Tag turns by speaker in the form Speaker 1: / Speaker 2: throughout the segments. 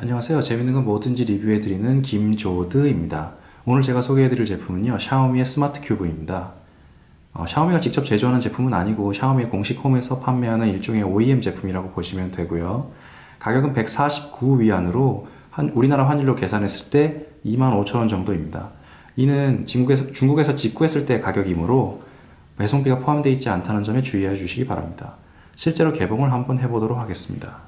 Speaker 1: 안녕하세요. 재밌는 건 뭐든지 리뷰해드리는 김조드입니다. 오늘 제가 소개해드릴 제품은요. 샤오미의 스마트 큐브입니다. 어, 샤오미가 직접 제조하는 제품은 아니고 샤오미의 공식 홈에서 판매하는 일종의 OEM 제품이라고 보시면 되고요. 가격은 149위안으로 한, 우리나라 환율로 계산했을 때 25,000원 정도입니다. 이는 중국에서, 중국에서 직구했을 때 가격이므로 배송비가 포함되어 있지 않다는 점에 주의해 주시기 바랍니다. 실제로 개봉을 한번 해보도록 하겠습니다.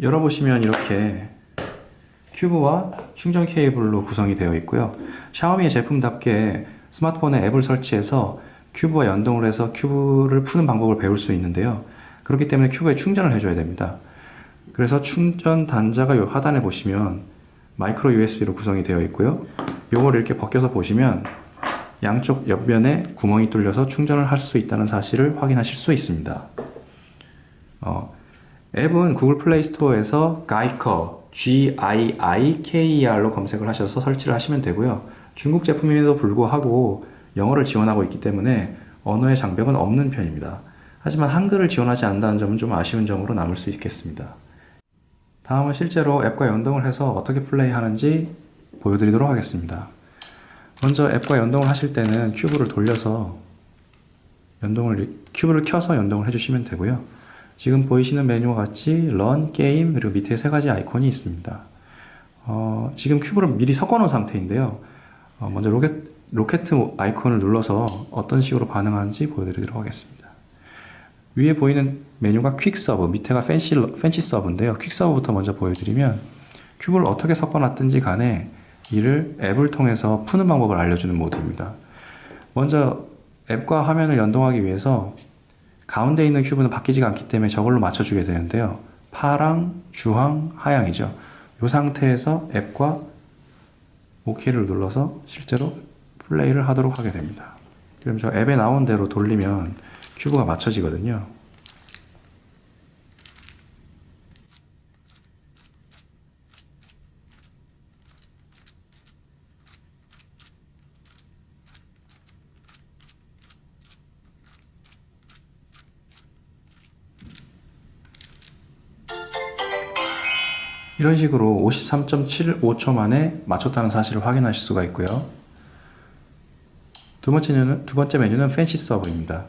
Speaker 1: 열어보시면 이렇게 큐브와 충전 케이블로 구성이 되어 있고요. 샤오미의 제품답게 스마트폰에 앱을 설치해서 큐브와 연동을 해서 큐브를 푸는 방법을 배울 수 있는데요. 그렇기 때문에 큐브에 충전을 해줘야 됩니다. 그래서 충전 단자가 요 하단에 보시면 마이크로 USB로 구성이 되어 있고요. 요걸 이렇게 벗겨서 보시면 양쪽 옆면에 구멍이 뚫려서 충전을 할 수 있다는 사실을 확인하실 수 있습니다. 어, 앱은 구글 플레이 스토어에서 가이커 G-I-I-K-E-R로 검색을 하셔서 설치를 하시면 되고요. 중국 제품임에도 불구하고 영어를 지원하고 있기 때문에 언어의 장벽은 없는 편입니다. 하지만 한글을 지원하지 않는다는 점은 좀 아쉬운 점으로 남을 수 있겠습니다. 다음은 실제로 앱과 연동을 해서 어떻게 플레이하는지 보여드리도록 하겠습니다. 먼저 앱과 연동을 하실 때는 큐브를 돌려서 연동을 큐브를 켜서 연동을 해주시면 되고요. 지금 보이시는 메뉴와 같이 learn, 게임, 그리고 밑에 세 가지 아이콘이 있습니다. 어, 지금 큐브를 미리 섞어 놓은 상태인데요. 어, 먼저 로켓, 로켓 아이콘을 눌러서 어떤 식으로 반응하는지 보여드리도록 하겠습니다. 위에 보이는 메뉴가 quick solve, 밑에가 fancy, 팬시 서브인데요. 퀵 서브부터 먼저 보여드리면 큐브를 어떻게 섞어 놨든지 간에 이를 앱을 통해서 푸는 방법을 알려주는 모드입니다. 먼저 앱과 화면을 연동하기 위해서 가운데 있는 큐브는 바뀌지가 않기 때문에 저걸로 맞춰주게 되는데요. 파랑, 주황, 하양이죠. 이 상태에서 앱과 OK를 눌러서 실제로 플레이를 하도록 하게 됩니다. 그럼 저 앱에 나온 대로 돌리면 큐브가 맞춰지거든요. 이런 식으로 53.75초 만에 맞췄다는 사실을 확인하실 수가 있고요. 두 번째 메뉴는, 두 번째 메뉴는 팬시 서브입니다.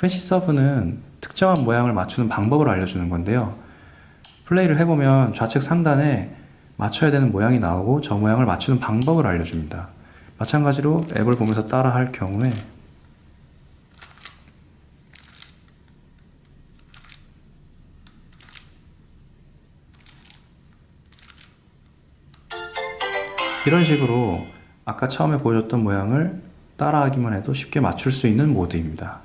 Speaker 1: 팬시 서브는 특정한 모양을 맞추는 방법을 알려주는 건데요. 플레이를 해보면 좌측 상단에 맞춰야 되는 모양이 나오고 저 모양을 맞추는 방법을 알려줍니다. 마찬가지로 앱을 보면서 따라 할 경우에 이런 식으로 아까 처음에 보여줬던 모양을 따라하기만 해도 쉽게 맞출 수 있는 모드입니다.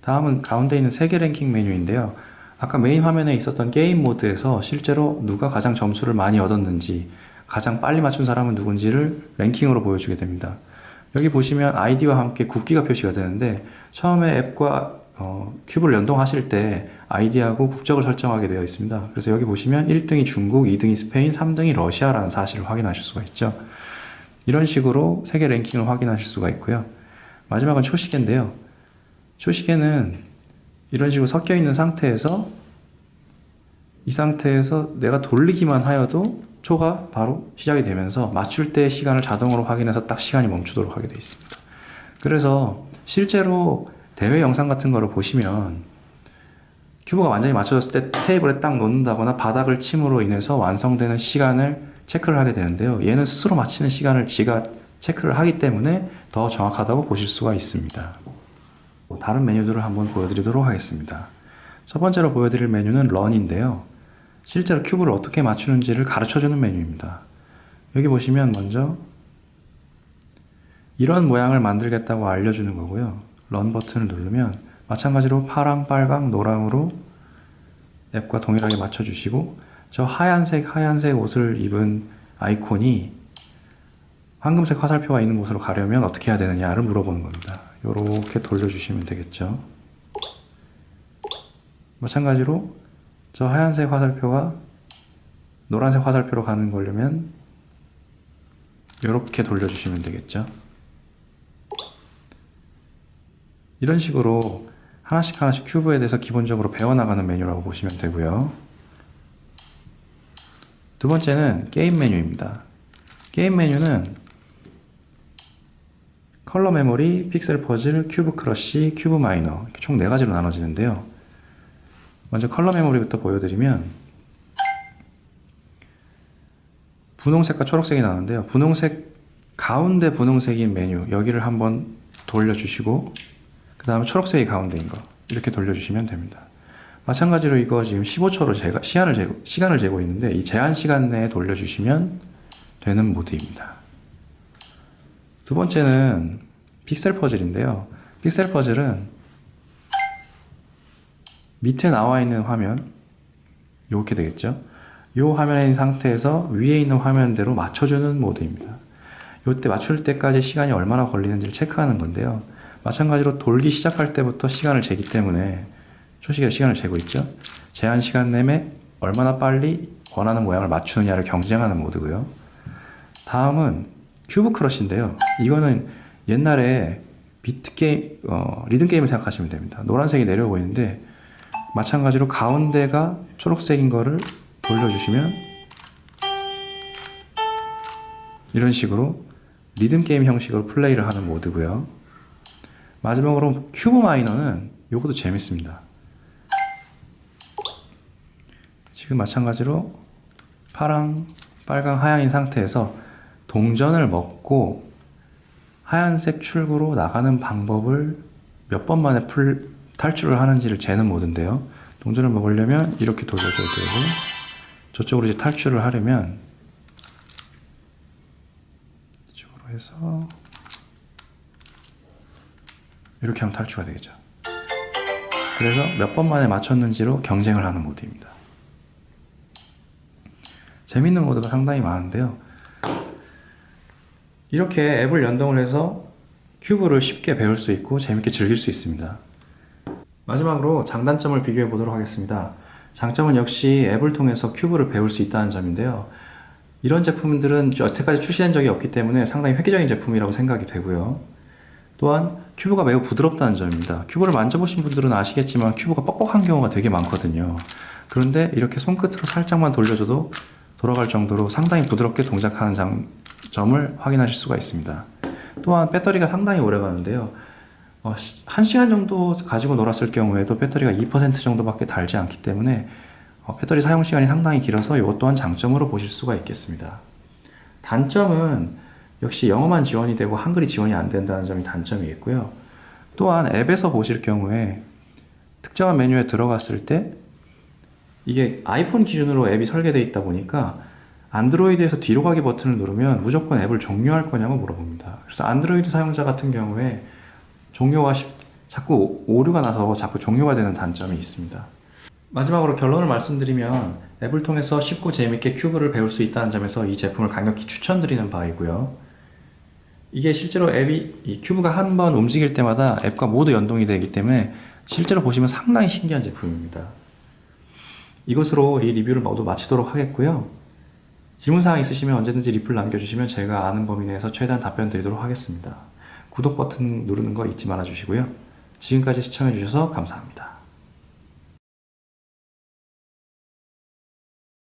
Speaker 1: 다음은 가운데 있는 세계 랭킹 메뉴인데요. 아까 메인 화면에 있었던 게임 모드에서 실제로 누가 가장 점수를 많이 얻었는지 가장 빨리 맞춘 사람은 누군지를 랭킹으로 보여주게 됩니다. 여기 보시면 아이디와 함께 국기가 표시가 되는데 처음에 앱과 어, 큐브를 연동하실 때 아이디하고 국적을 설정하게 되어 있습니다. 그래서 여기 보시면 1등이 중국, 2등이 스페인, 3등이 러시아라는 사실을 확인하실 수가 있죠. 이런 식으로 세계 랭킹을 확인하실 수가 있고요. 마지막은 초시계인데요. 초시계는 이런 식으로 섞여 있는 상태에서 이 상태에서 내가 돌리기만 하여도 초가 바로 시작이 되면서 맞출 때 시간을 자동으로 확인해서 딱 시간이 멈추도록 하게 되어 있습니다. 그래서 실제로 대회 영상 같은 거를 보시면 큐브가 완전히 맞춰졌을 때 테이블에 딱 놓는다거나 바닥을 침으로 인해서 완성되는 시간을 체크를 하게 되는데요. 얘는 스스로 맞히는 시간을 지가 체크를 하기 때문에 더 정확하다고 보실 수가 있습니다. 다른 메뉴들을 한번 보여드리도록 하겠습니다. 첫 번째로 보여드릴 메뉴는 런인데요. 실제로 큐브를 어떻게 맞추는지를 가르쳐주는 메뉴입니다. 여기 보시면 먼저 이런 모양을 만들겠다고 알려주는 거고요. 런 버튼을 누르면 마찬가지로 파랑, 빨강, 노랑으로 앱과 동일하게 맞춰주시고 저 하얀색 하얀색 옷을 입은 아이콘이 황금색 화살표가 있는 곳으로 가려면 어떻게 해야 되느냐를 물어보는 겁니다. 이렇게 돌려주시면 되겠죠. 마찬가지로 저 하얀색 화살표가 노란색 화살표로 가는 거려면 이렇게 돌려주시면 되겠죠. 이런 식으로 하나씩 하나씩 큐브에 대해서 기본적으로 배워나가는 메뉴라고 보시면 되고요. 두 번째는 게임 메뉴입니다. 게임 메뉴는 컬러 메모리, 픽셀 퍼즐, 큐브 crush, 큐브 miner 이렇게 총 네 가지로 나눠지는데요. 먼저 컬러 메모리부터 보여드리면 분홍색과 초록색이 나오는데요. 분홍색 가운데 분홍색인 메뉴 여기를 한번 돌려주시고 그 다음에 초록색이 가운데인 거 이렇게 돌려주시면 됩니다. 마찬가지로 이거 지금 15초로 제가 시간을 재고, 시간을 재고 있는데 이 제한 시간 내에 돌려주시면 되는 모드입니다. 두 번째는 픽셀 퍼즐인데요. 픽셀 퍼즐은 밑에 나와 있는 화면 이렇게 되겠죠. 이 있는 상태에서 위에 있는 화면대로 맞춰주는 모드입니다. 이때 맞출 때까지 시간이 얼마나 걸리는지를 체크하는 건데요. 마찬가지로 돌기 시작할 때부터 시간을 재기 때문에 초시계로 시간을 재고 있죠. 제한 시간 내에 얼마나 빨리 원하는 모양을 맞추느냐를 경쟁하는 모드고요. 다음은 큐브 crush인데요. 이거는 옛날에 비트 게임, 어, 리듬 게임을 생각하시면 됩니다. 노란색이 내려오고 있는데 마찬가지로 가운데가 초록색인 거를 돌려주시면 이런 식으로 리듬 게임 형식으로 플레이를 하는 모드고요. 마지막으로 큐브 miner는 이것도 재밌습니다. 지금 마찬가지로 파랑, 빨강, 하얀인 상태에서 동전을 먹고 하얀색 출구로 나가는 방법을 몇 번 만에 풀, 탈출을 하는지를 재는 모드인데요. 동전을 먹으려면 이렇게 돌려줘야 되고 저쪽으로 이제 탈출을 하려면 이쪽으로 해서 이렇게 하면 탈출가 되겠죠. 그래서 몇 번 만에 맞췄는지로 경쟁을 하는 모드입니다. 재밌는 모드가 상당히 많은데요. 이렇게 앱을 연동을 해서 큐브를 쉽게 배울 수 있고 재밌게 즐길 수 있습니다. 마지막으로 장단점을 비교해 보도록 하겠습니다. 장점은 역시 앱을 통해서 큐브를 배울 수 있다는 점인데요. 이런 제품들은 여태까지 출시된 적이 없기 때문에 상당히 획기적인 제품이라고 생각이 되고요. 또한 큐브가 매우 부드럽다는 점입니다. 큐브를 만져보신 분들은 아시겠지만 큐브가 뻑뻑한 경우가 되게 많거든요. 그런데 이렇게 손끝으로 살짝만 돌려줘도 돌아갈 정도로 상당히 부드럽게 동작하는 장 점을 확인하실 수가 있습니다. 또한 배터리가 상당히 오래 가는데요. 어, 1시간 정도 가지고 놀았을 경우에도 배터리가 2% 정도밖에 달지 않기 때문에 어, 배터리 사용 시간이 상당히 길어서 이것 또한 장점으로 보실 수가 있겠습니다. 단점은 역시 영어만 지원이 되고 한글이 지원이 안 된다는 점이 단점이겠고요. 또한 앱에서 보실 경우에 특정한 메뉴에 들어갔을 때 이게 아이폰 기준으로 앱이 설계되어 있다 보니까 안드로이드에서 뒤로 가기 버튼을 누르면 무조건 앱을 종료할 거냐고 물어봅니다. 그래서 안드로이드 사용자 같은 경우에 종료가 쉽- 자꾸 오류가 나서 자꾸 종료가 되는 단점이 있습니다. 마지막으로 결론을 말씀드리면 앱을 통해서 쉽고 재밌게 큐브를 배울 수 있다는 점에서 이 제품을 강력히 추천드리는 바이고요. 이게 실제로 앱이 이 큐브가 한 번 움직일 때마다 앱과 모두 연동이 되기 때문에 실제로 보시면 상당히 신기한 제품입니다. 이것으로 이 리뷰를 모두 마치도록 하겠고요. 질문사항 있으시면 언제든지 리플 남겨주시면 제가 아는 범위 내에서 최대한 답변 드리도록 하겠습니다. 구독 버튼 누르는 거 잊지 말아 주시고요. 지금까지 시청해 주셔서 감사합니다.